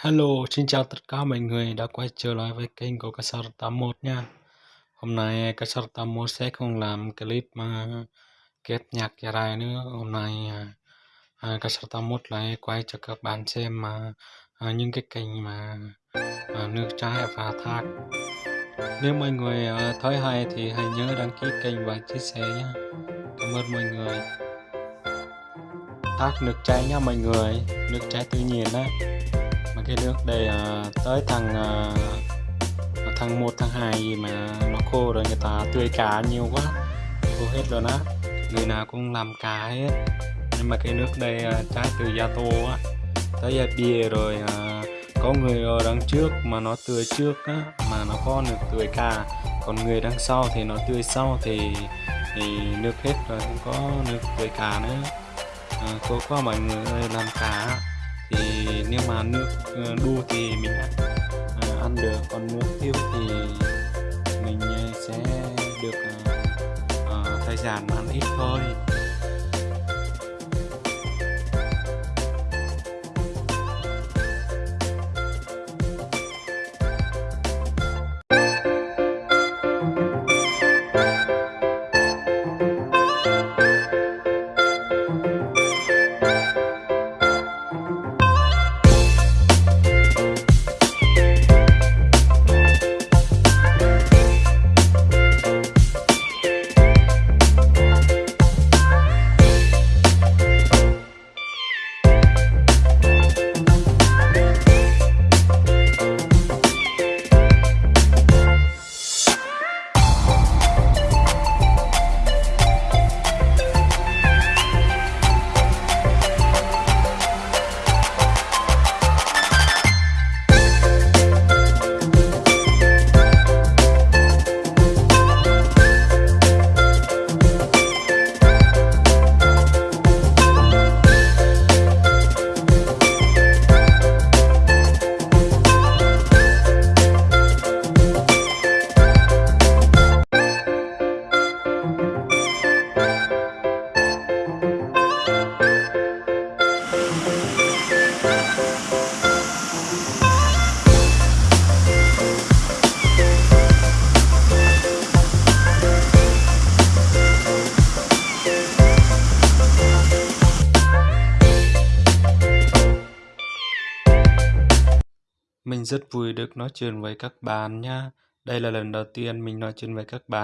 Hello, xin chào tất cả mọi người đã quay trở lại với kênh của Casar 81 nha. Hôm nay Casar 81 sẽ không làm clip mà kết nhạc dài nữa. Hôm nay à, Casar 81 lại quay cho các bạn xem mà à, những cái kênh mà à, nước trái và thác. Nếu mọi người à, thấy hay thì hãy nhớ đăng ký kênh và chia sẻ nhé. Cảm ơn mọi người. Thác nước trái nha mọi người, nước trái tự nhiên đó cái nước đây à, tới thằng à, thằng một thằng hai gì mà nó khô rồi người ta tươi cá nhiều quá khô hết rồi đó. Người nào cũng làm cá hết. Nhưng mà cái nước đây à, trái từ gia tô á tới gia bia rồi à, có người ở đằng trước mà nó tươi trước á mà nó có được tươi cá còn người đằng sau thì nó tươi sau thì thì nước hết rồi không có nước tươi cá nữa. À, cô qua mọi người làm cá thì nếu mà nước ờ, đua đu thì mình ăn, à, ăn được còn nước tiêu thì mình ờ, sẽ được à, thời gian ăn ít thôi. Mình rất vui được nói chuyện với các bạn nha. Đây là lần đầu tiên mình nói chuyện với các bạn.